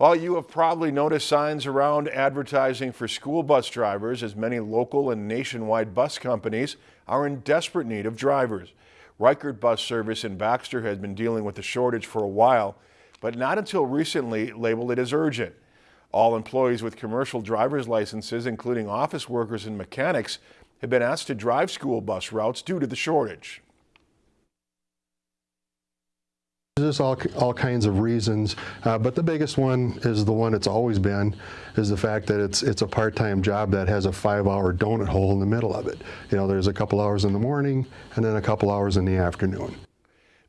Well, you have probably noticed signs around advertising for school bus drivers as many local and nationwide bus companies are in desperate need of drivers. Reichert Bus Service in Baxter has been dealing with the shortage for a while, but not until recently labeled it as urgent. All employees with commercial driver's licenses, including office workers and mechanics, have been asked to drive school bus routes due to the shortage. There's all, all kinds of reasons, uh, but the biggest one is the one it's always been, is the fact that it's it's a part-time job that has a five-hour donut hole in the middle of it. You know, there's a couple hours in the morning and then a couple hours in the afternoon.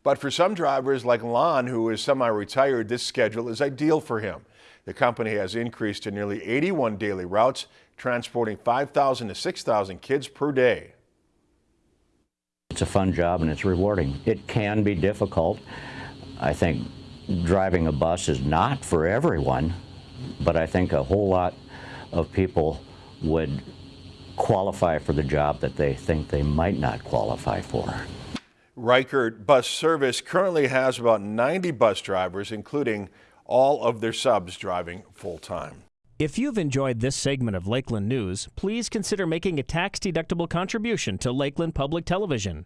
But for some drivers like Lon, who is semi-retired, this schedule is ideal for him. The company has increased to nearly 81 daily routes, transporting 5,000 to 6,000 kids per day. It's a fun job and it's rewarding. It can be difficult. I think driving a bus is not for everyone, but I think a whole lot of people would qualify for the job that they think they might not qualify for. Reichert Bus Service currently has about 90 bus drivers, including all of their subs driving full-time. If you've enjoyed this segment of Lakeland News, please consider making a tax-deductible contribution to Lakeland Public Television.